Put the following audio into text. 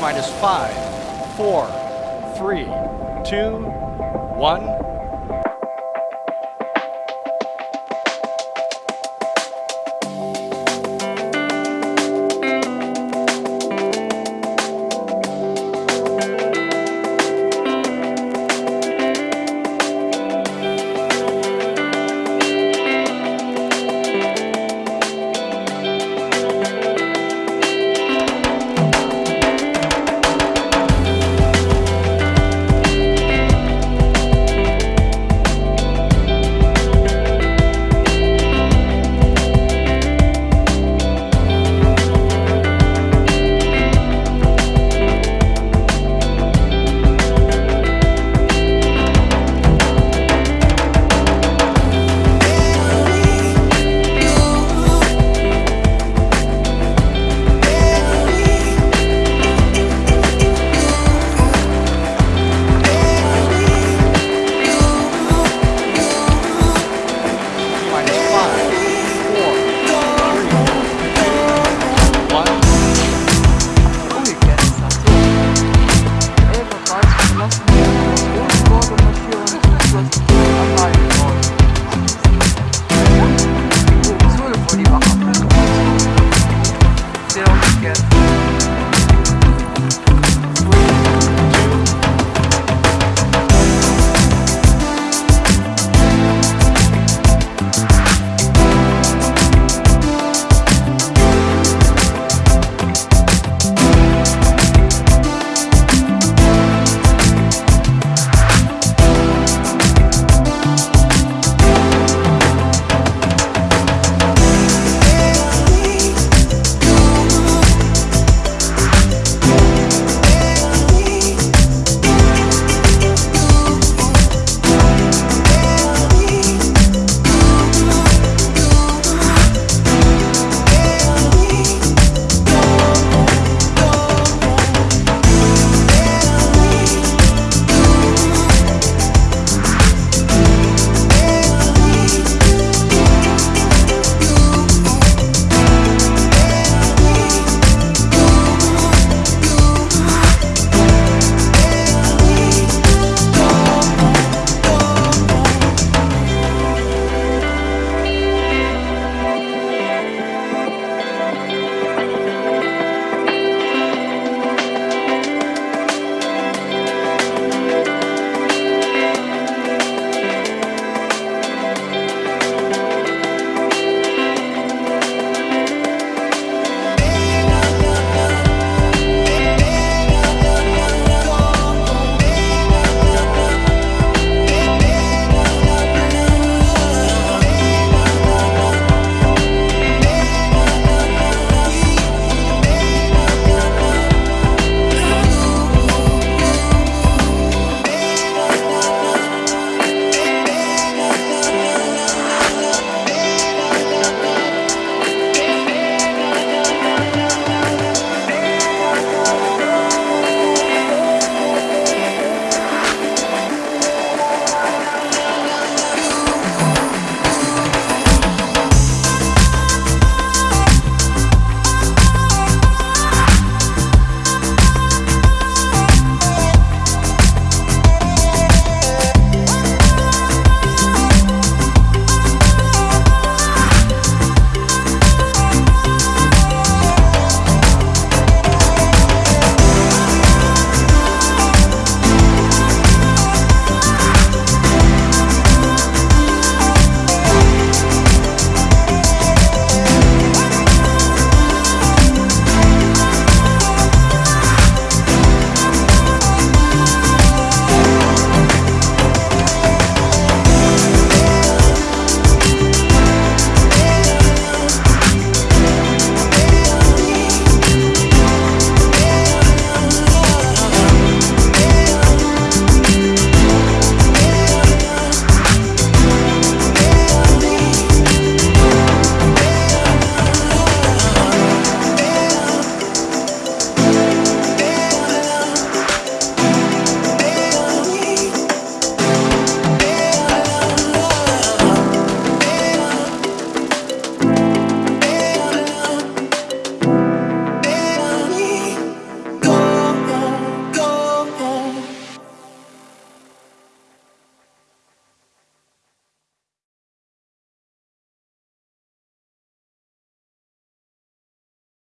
Minus five, four, three, two, one.